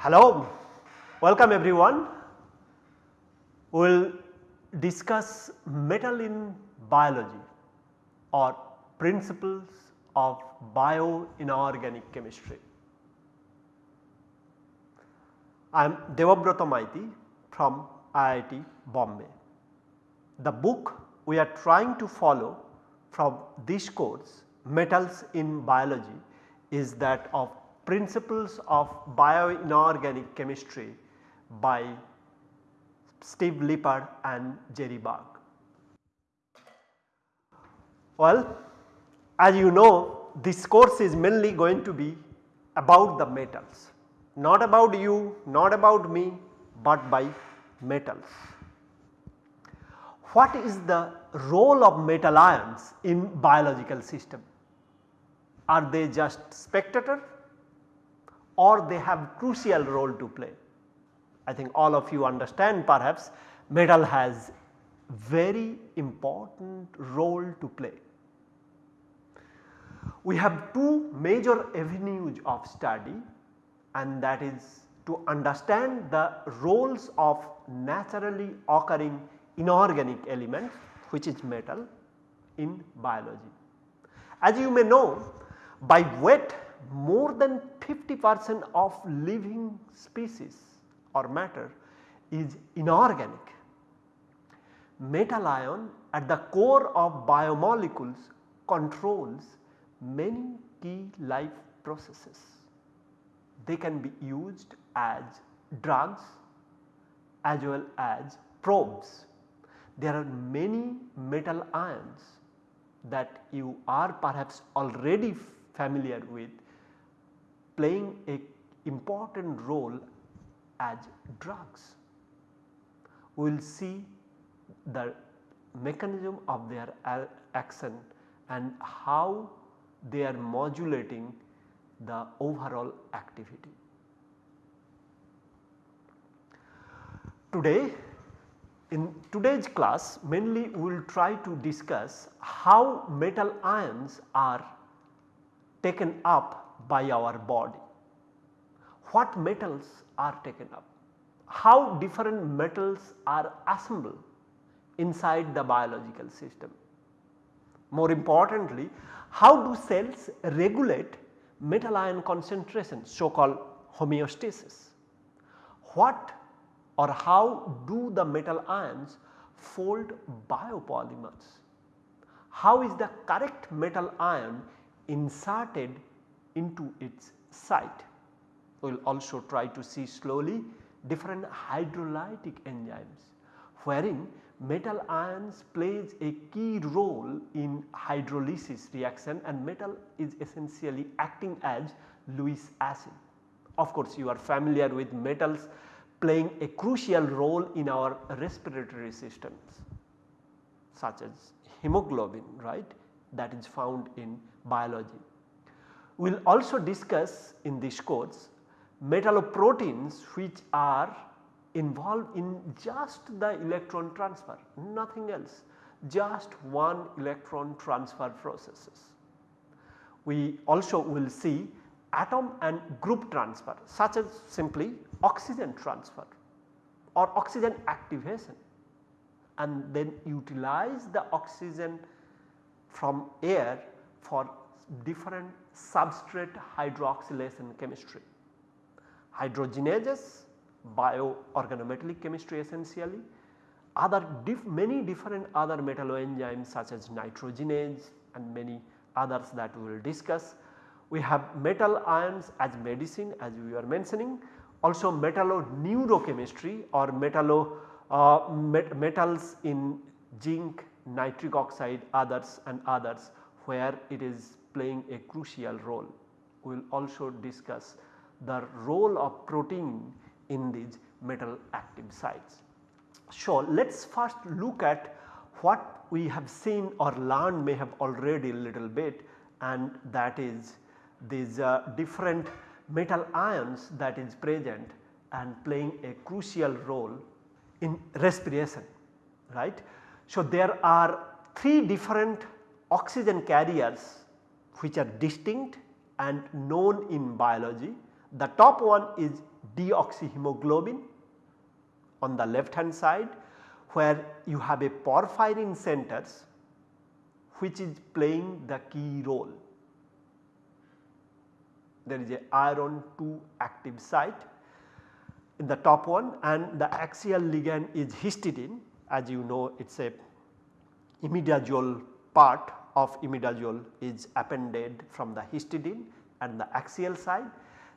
Hello, welcome everyone. We will discuss metal in biology or principles of bioinorganic chemistry. I am Debabrata Maiti from IIT Bombay. The book we are trying to follow from this course metals in biology is that of principles of bioinorganic chemistry by Steve Lippard and Jerry Berg. Well, as you know this course is mainly going to be about the metals, not about you, not about me, but by metals. What is the role of metal ions in biological system? Are they just spectator or they have crucial role to play? I think all of you understand perhaps metal has very important role to play. We have two major avenues of study and that is to understand the roles of naturally occurring inorganic elements which is metal in biology. As you may know by weight more than 50 percent of living species or matter is inorganic. Metal ion at the core of biomolecules controls many key life processes. They can be used as drugs as well as probes. There are many metal ions that you are perhaps already familiar with playing a important role as drugs. We will see the mechanism of their action and how they are modulating the overall activity. Today in today's class mainly we will try to discuss how metal ions are taken up by our body. What metals are taken up? How different metals are assembled inside the biological system? More importantly, how do cells regulate metal ion concentration so called homeostasis? What or how do the metal ions fold biopolymers? How is the correct metal ion inserted into its site? We will also try to see slowly different hydrolytic enzymes wherein metal ions plays a key role in hydrolysis reaction and metal is essentially acting as Lewis acid. Of course, you are familiar with metals playing a crucial role in our respiratory systems such as hemoglobin right that is found in biology. We will also discuss in this course metalloproteins which are involved in just the electron transfer nothing else just one electron transfer processes. We also will see atom and group transfer such as simply oxygen transfer or oxygen activation and then utilize the oxygen from air for different substrate hydroxylation chemistry. Hydrogenases bioorganometallic chemistry essentially, other diff many different other metalloenzymes such as nitrogenase and many others that we will discuss. We have metal ions as medicine as we were mentioning also metalloneurochemistry or metallo uh, met metals in zinc, nitric oxide others and others where it is playing a crucial role. We will also discuss the role of protein in these metal active sites. So, let us first look at what we have seen or learned may have already a little bit and that is these uh, different metal ions that is present and playing a crucial role in respiration right. So, there are 3 different oxygen carriers which are distinct and known in biology. The top one is deoxyhemoglobin on the left hand side where you have a porphyrin centers which is playing the key role. There is a iron 2 active site in the top one and the axial ligand is histidine as you know it is a imidazole part of imidazole is appended from the histidine and the axial side.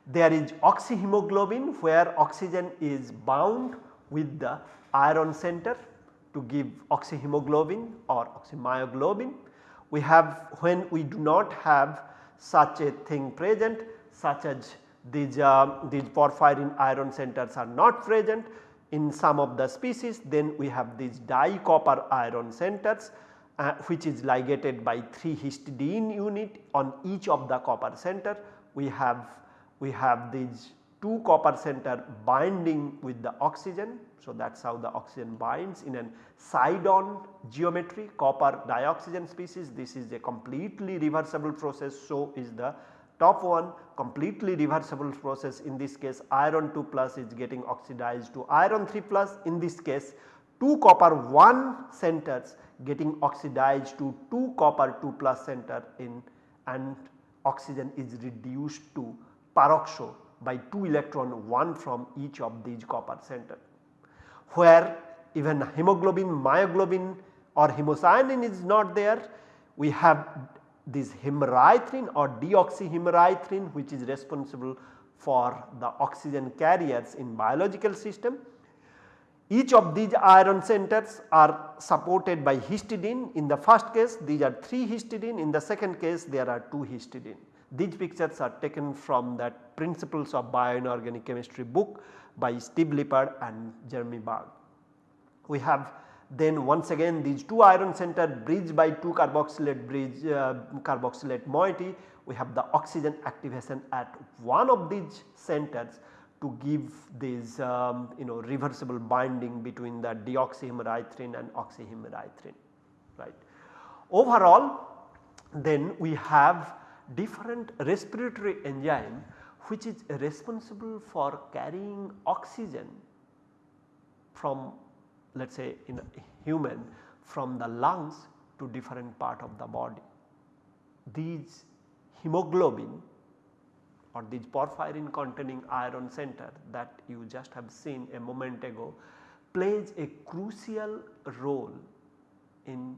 There is oxyhemoglobin where oxygen is bound with the iron center to give oxyhemoglobin or oxymyoglobin. We have when we do not have such a thing present such as these, uh, these porphyrin iron centers are not present in some of the species then we have these dicopper iron centers uh, which is ligated by 3 histidine unit on each of the copper center. We have, we have these 2 copper center binding with the oxygen. So, that is how the oxygen binds in an side on geometry copper dioxygen species this is a completely reversible process. So, is the top one completely reversible process in this case iron 2 plus is getting oxidized to iron 3 plus in this case 2 copper 1 centers getting oxidized to 2 copper 2 plus center in and oxygen is reduced to peroxo by 2 electron 1 from each of these copper center. Where even hemoglobin, myoglobin or hemocyanin is not there we have this hemerythrin or deoxyhemerythrin which is responsible for the oxygen carriers in biological system. Each of these iron centers are supported by histidine in the first case these are 3 histidine in the second case there are 2 histidine. These pictures are taken from that principles of bioinorganic chemistry book by Steve Lippard and Jeremy Berg. We have then once again these 2 iron center bridged by 2 carboxylate bridge uh, carboxylate moiety we have the oxygen activation at one of these centers to give this um, you know reversible binding between the deoxyhemerythrin and oxyhemerythrin right. Overall then we have different respiratory enzyme which is responsible for carrying oxygen from let us say in a human from the lungs to different part of the body. These hemoglobin or these porphyrin containing iron center that you just have seen a moment ago plays a crucial role in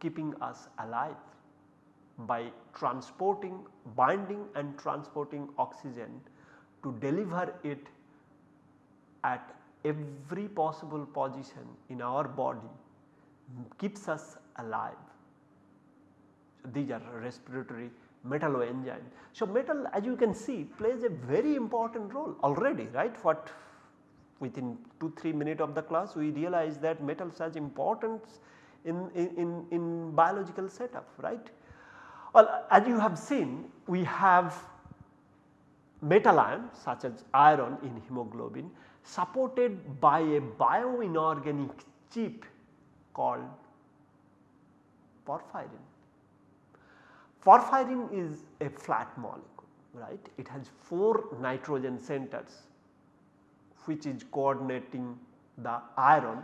keeping us alive by transporting binding and transporting oxygen to deliver it at every possible position in our body keeps us alive. So, these are respiratory metalloenzymes. So, metal as you can see plays a very important role already right what within 2-3 minutes of the class we realize that metals has importance in, in, in biological setup right. Well as you have seen we have metal ions such as iron in hemoglobin supported by a bioinorganic chip called porphyrin. Porphyrin is a flat molecule right it has 4 nitrogen centers which is coordinating the iron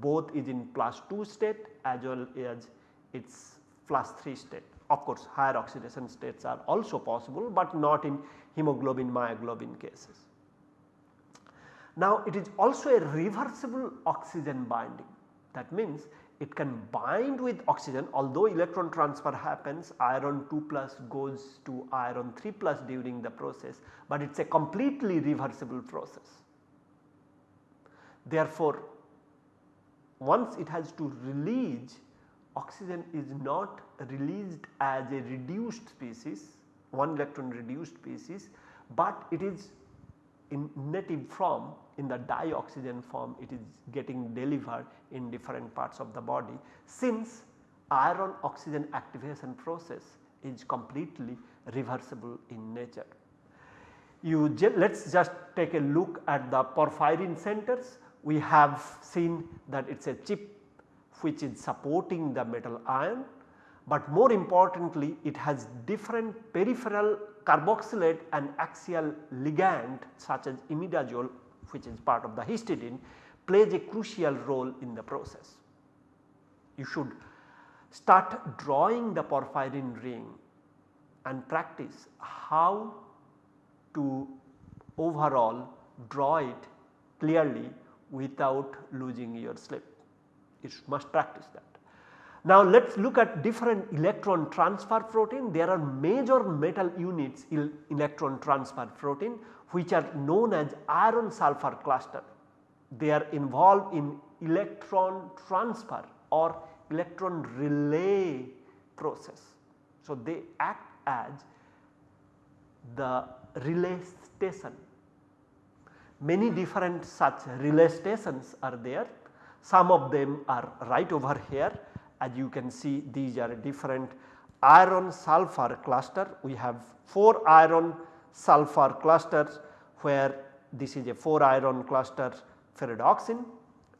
both is in plus 2 state as well as its plus 3 state. Of course higher oxidation states are also possible but not in hemoglobin myoglobin cases. Now it is also a reversible oxygen binding that means it can bind with oxygen although electron transfer happens iron 2 plus goes to iron 3 plus during the process, but it is a completely reversible process. Therefore, once it has to release oxygen is not released as a reduced species one electron reduced species, but it is in native form in the dioxygen form it is getting delivered in different parts of the body since iron oxygen activation process is completely reversible in nature. you let us just take a look at the porphyrin centers. We have seen that it is a chip which is supporting the metal ion, but more importantly it has different peripheral carboxylate and axial ligand such as imidazole which is part of the histidine plays a crucial role in the process. You should start drawing the porphyrin ring and practice how to overall draw it clearly without losing your slip. You must practice that. Now let us look at different electron transfer protein. There are major metal units in electron transfer protein which are known as iron sulfur cluster. They are involved in electron transfer or electron relay process. So, they act as the relay station. Many different such relay stations are there. Some of them are right over here as you can see these are different iron sulfur cluster. We have 4 iron sulfur clusters where this is a 4 iron cluster ferredoxin,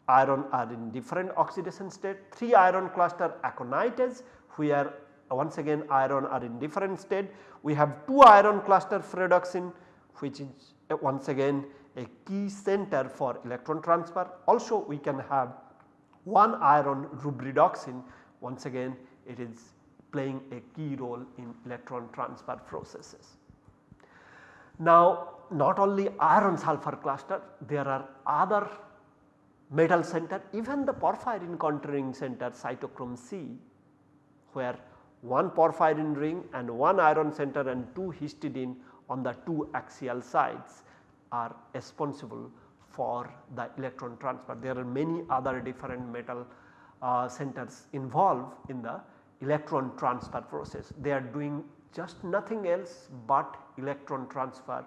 iron are in different oxidation state, 3 iron cluster aconitase where once again iron are in different state. We have 2 iron cluster ferredoxin which is once again a key center for electron transfer. Also we can have 1 iron rubredoxin once again it is playing a key role in electron transfer processes. Now not only iron sulfur cluster there are other metal center even the porphyrin contouring center cytochrome C where one porphyrin ring and one iron center and 2 histidine on the 2 axial sides are responsible for the electron transfer. There are many other different metal uh, centers involved in the electron transfer process. They are doing just nothing else but electron transfer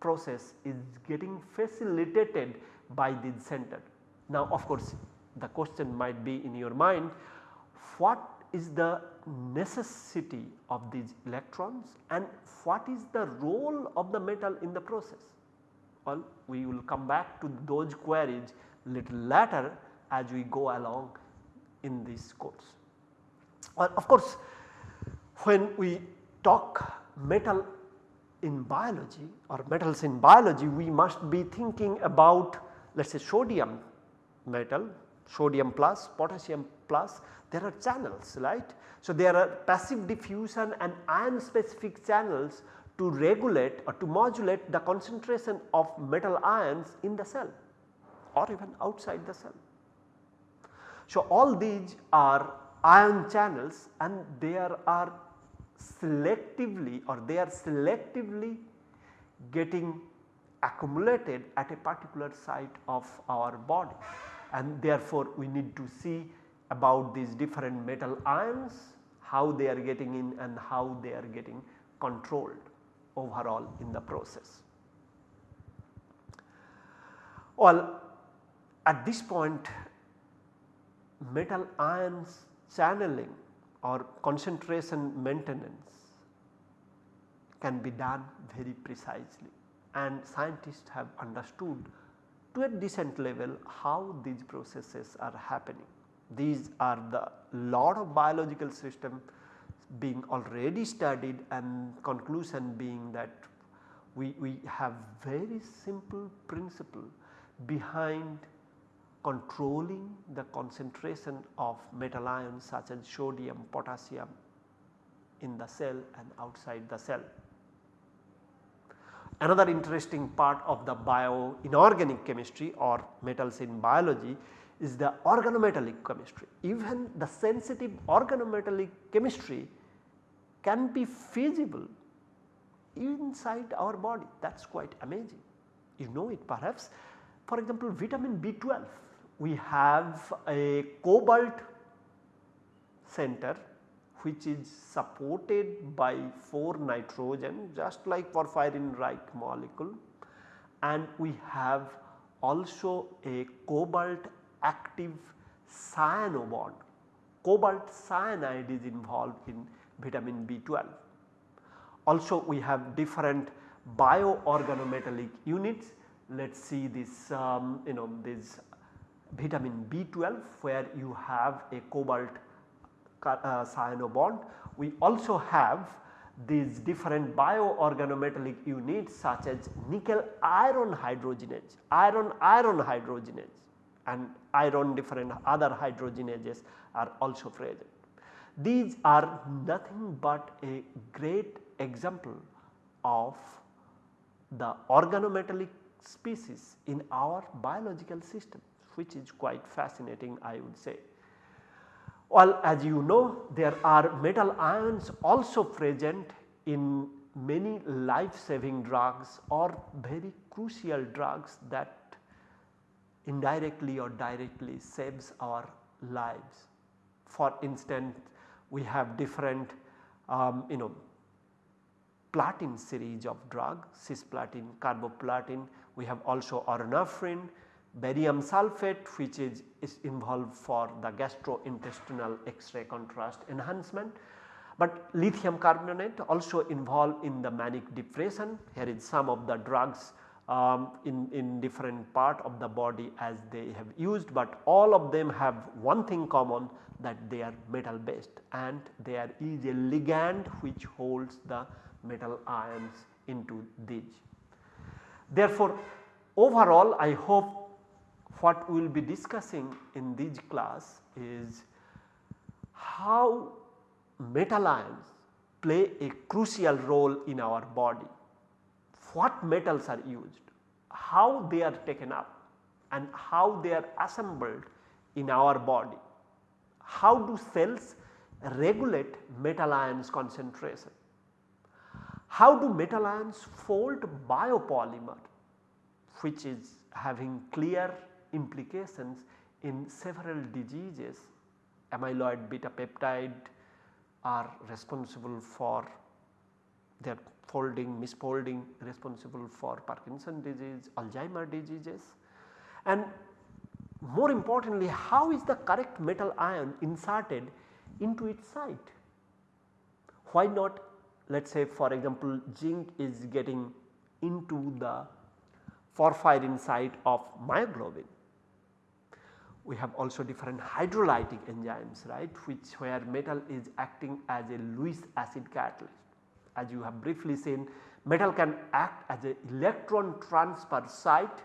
process is getting facilitated by this center. Now of course the question might be in your mind what is the necessity of these electrons and what is the role of the metal in the process? Well we will come back to those queries little later as we go along in this course. Well of course when we talk metal in biology or metals in biology we must be thinking about let us say sodium metal, sodium plus, potassium plus there are channels right. So, there are passive diffusion and ion specific channels to regulate or to modulate the concentration of metal ions in the cell or even outside the cell. So, all these are ion channels and there are selectively or they are selectively getting accumulated at a particular site of our body and therefore we need to see about these different metal ions how they are getting in and how they are getting controlled overall in the process. Well at this point metal ions channeling or concentration maintenance can be done very precisely and scientists have understood to a decent level how these processes are happening. These are the lot of biological system being already studied and conclusion being that we, we have very simple principle behind controlling the concentration of metal ions such as sodium, potassium in the cell and outside the cell. Another interesting part of the bio inorganic chemistry or metals in biology is the organometallic chemistry. Even the sensitive organometallic chemistry can be feasible inside our body that is quite amazing. You know it perhaps for example vitamin B12 we have a cobalt center which is supported by 4 nitrogen just like porphyrin like molecule and we have also a cobalt active cyano bond. Cobalt cyanide is involved in vitamin B12. Also we have different bioorganometallic units. Let us see this um, you know this vitamin B12 where you have a cobalt uh, cyano bond. We also have these different bioorganometallic units such as nickel iron hydrogenase, iron iron hydrogenase and iron different other hydrogenases are also present. These are nothing but a great example of the organometallic species in our biological system which is quite fascinating I would say. Well as you know there are metal ions also present in many life saving drugs or very crucial drugs that indirectly or directly saves our lives. For instance we have different um, you know platin series of drug cisplatin, carboplatin, we have also auranofin, barium sulphate which is, is involved for the gastrointestinal X-ray contrast enhancement. But lithium carbonate also involved in the manic depression here is some of the drugs um, in, in different part of the body as they have used, but all of them have one thing common that they are metal based and there is a ligand which holds the metal ions into these. Therefore, overall I hope what we will be discussing in this class is how metal ions play a crucial role in our body what metals are used, how they are taken up and how they are assembled in our body. How do cells regulate metal ions concentration? How do metal ions fold biopolymer which is having clear implications in several diseases amyloid beta peptide are responsible for their folding, misfolding responsible for Parkinson disease, Alzheimer diseases and more importantly how is the correct metal ion inserted into its site. Why not let us say for example zinc is getting into the porphyrin site of myoglobin. We have also different hydrolytic enzymes right which where metal is acting as a Lewis acid catalyst as you have briefly seen metal can act as a electron transfer site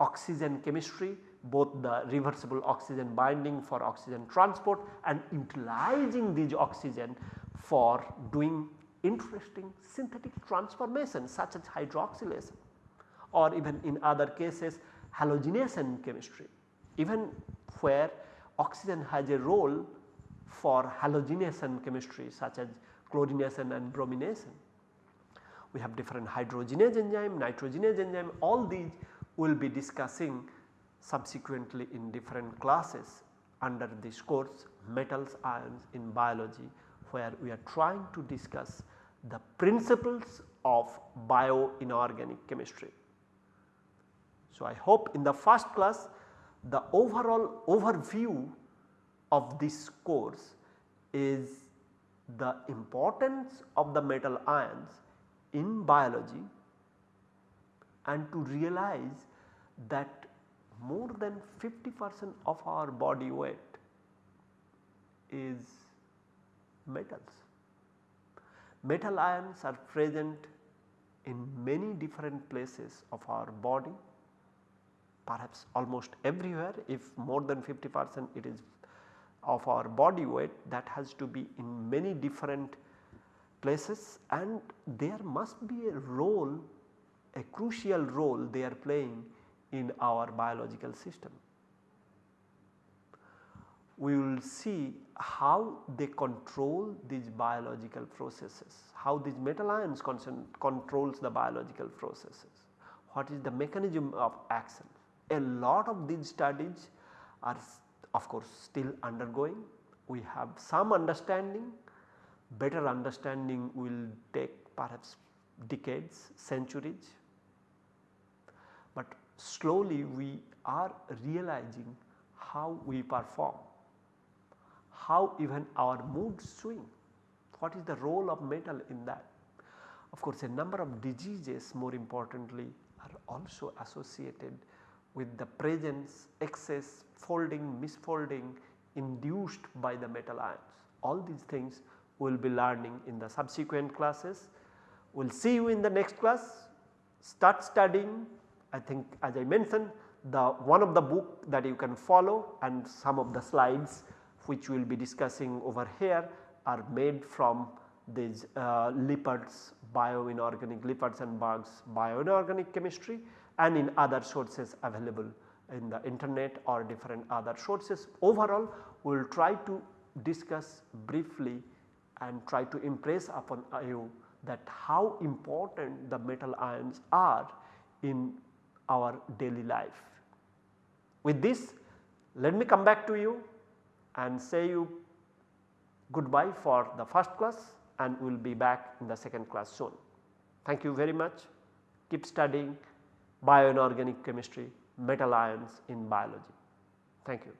oxygen chemistry both the reversible oxygen binding for oxygen transport and utilizing these oxygen for doing interesting synthetic transformations such as hydroxylation or even in other cases halogenation chemistry even where oxygen has a role for halogenation chemistry such as chlorination and bromination. We have different hydrogenase enzyme, nitrogenase enzyme all these we will be discussing subsequently in different classes under this course metals ions in biology where we are trying to discuss the principles of bioinorganic chemistry. So, I hope in the first class the overall overview of this course is the importance of the metal ions in biology and to realize that more than 50 percent of our body weight is metals. Metal ions are present in many different places of our body perhaps almost everywhere if more than 50 percent it is of our body weight that has to be in many different places and there must be a role a crucial role they are playing in our biological system. We will see how they control these biological processes, how these metal ions controls the biological processes, what is the mechanism of action. A lot of these studies are of course still undergoing. We have some understanding, better understanding will take perhaps decades, centuries, but slowly we are realizing how we perform, how even our mood swing, what is the role of metal in that. Of course, a number of diseases more importantly are also associated with the presence, excess, folding, misfolding induced by the metal ions. All these things we will be learning in the subsequent classes. We will see you in the next class. Start studying I think as I mentioned the one of the book that you can follow and some of the slides which we will be discussing over here are made from these uh, Lippard's bioinorganic Lippard's and Berg's bioinorganic chemistry and in other sources available in the internet or different other sources. Overall we will try to discuss briefly and try to impress upon you that how important the metal ions are in our daily life. With this let me come back to you and say you goodbye for the first class and we will be back in the second class soon. Thank you very much. Keep studying bioinorganic chemistry, metal ions in biology. Thank you.